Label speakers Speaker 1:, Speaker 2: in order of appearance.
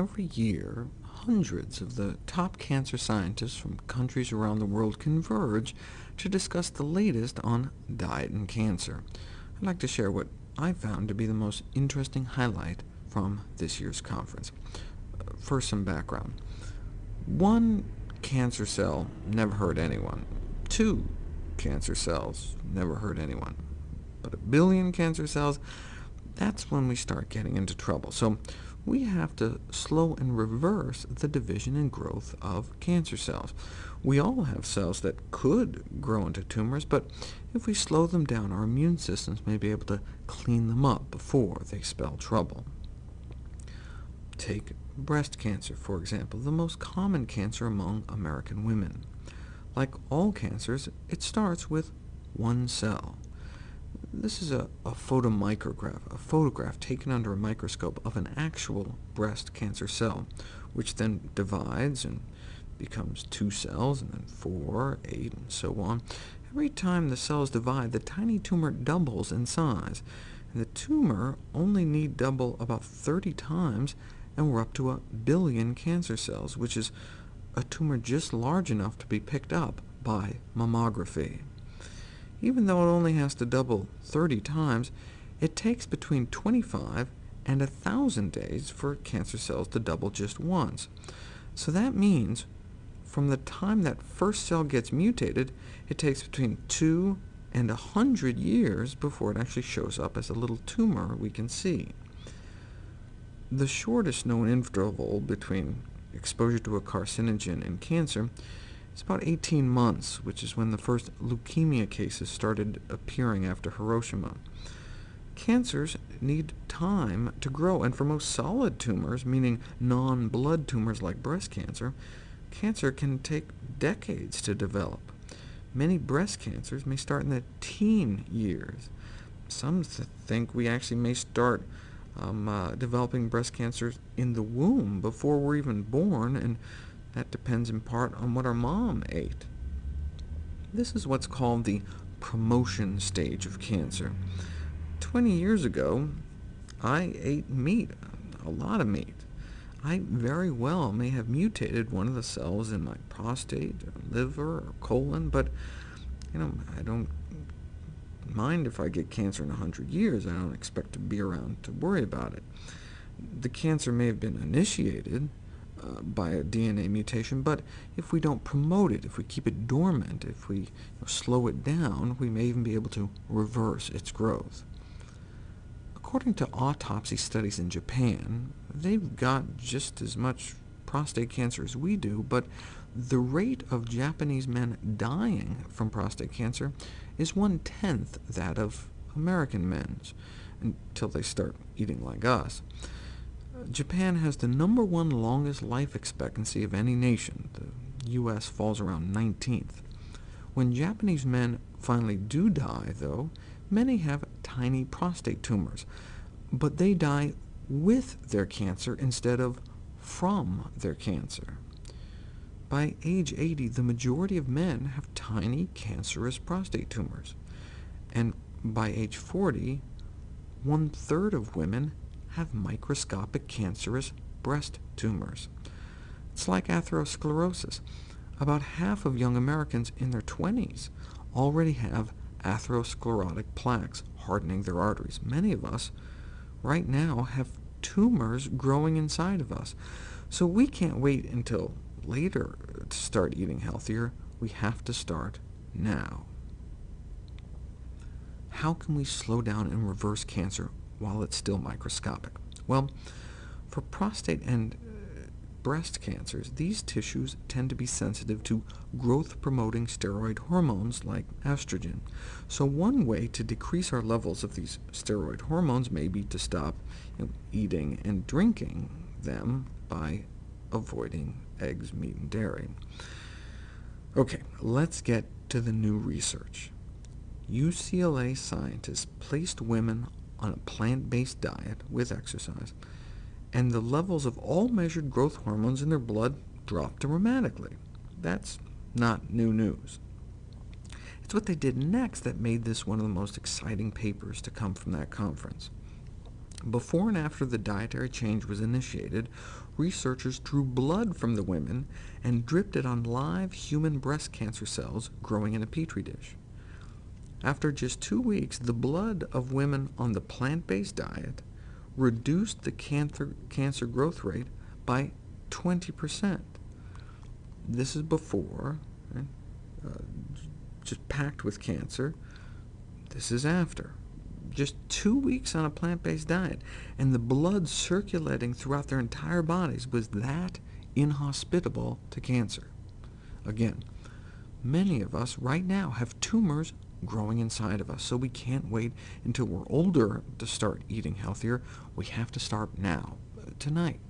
Speaker 1: Every year, hundreds of the top cancer scientists from countries around the world converge to discuss the latest on diet and cancer. I'd like to share what I found to be the most interesting highlight from this year's conference. Uh, first, some background. One cancer cell never hurt anyone. Two cancer cells never hurt anyone. But a billion cancer cells, that's when we start getting into trouble. So we have to slow and reverse the division and growth of cancer cells. We all have cells that could grow into tumors, but if we slow them down, our immune systems may be able to clean them up before they spell trouble. Take breast cancer, for example, the most common cancer among American women. Like all cancers, it starts with one cell. This is a, a photomicrograph, a photograph taken under a microscope of an actual breast cancer cell, which then divides and becomes two cells, and then four, eight, and so on. Every time the cells divide, the tiny tumor doubles in size, and the tumor only need double about 30 times, and we're up to a billion cancer cells, which is a tumor just large enough to be picked up by mammography. Even though it only has to double 30 times, it takes between 25 and 1,000 days for cancer cells to double just once. So that means from the time that first cell gets mutated, it takes between 2 and 100 years before it actually shows up as a little tumor we can see. The shortest known interval between exposure to a carcinogen and cancer it's about 18 months, which is when the first leukemia cases started appearing after Hiroshima. Cancers need time to grow, and for most solid tumors, meaning non-blood tumors like breast cancer, cancer can take decades to develop. Many breast cancers may start in the teen years. Some th think we actually may start um, uh, developing breast cancers in the womb before we're even born, and that depends in part on what our mom ate. This is what's called the promotion stage of cancer. 20 years ago, I ate meat, a lot of meat. I very well may have mutated one of the cells in my prostate, or liver, or colon, but you know, I don't mind if I get cancer in 100 years. I don't expect to be around to worry about it. The cancer may have been initiated, uh, by a DNA mutation, but if we don't promote it, if we keep it dormant, if we you know, slow it down, we may even be able to reverse its growth. According to autopsy studies in Japan, they've got just as much prostate cancer as we do, but the rate of Japanese men dying from prostate cancer is one-tenth that of American men's, until they start eating like us. Japan has the number one longest life expectancy of any nation. The U.S. falls around 19th. When Japanese men finally do die, though, many have tiny prostate tumors, but they die with their cancer instead of from their cancer. By age 80, the majority of men have tiny cancerous prostate tumors, and by age 40, one-third of women have microscopic cancerous breast tumors. It's like atherosclerosis. About half of young Americans in their 20s already have atherosclerotic plaques hardening their arteries. Many of us right now have tumors growing inside of us. So we can't wait until later to start eating healthier. We have to start now. How can we slow down and reverse cancer while it's still microscopic? Well, for prostate and uh, breast cancers, these tissues tend to be sensitive to growth-promoting steroid hormones like estrogen. So one way to decrease our levels of these steroid hormones may be to stop you know, eating and drinking them by avoiding eggs, meat, and dairy. OK, let's get to the new research. UCLA scientists placed women on a plant-based diet with exercise, and the levels of all measured growth hormones in their blood dropped dramatically. That's not new news. It's what they did next that made this one of the most exciting papers to come from that conference. Before and after the dietary change was initiated, researchers drew blood from the women and dripped it on live human breast cancer cells growing in a petri dish. After just two weeks, the blood of women on the plant-based diet reduced the cancer, cancer growth rate by 20%. This is before, right? uh, just packed with cancer. This is after. Just two weeks on a plant-based diet, and the blood circulating throughout their entire bodies was that inhospitable to cancer. Again, many of us right now have tumors growing inside of us, so we can't wait until we're older to start eating healthier. We have to start now, uh, tonight.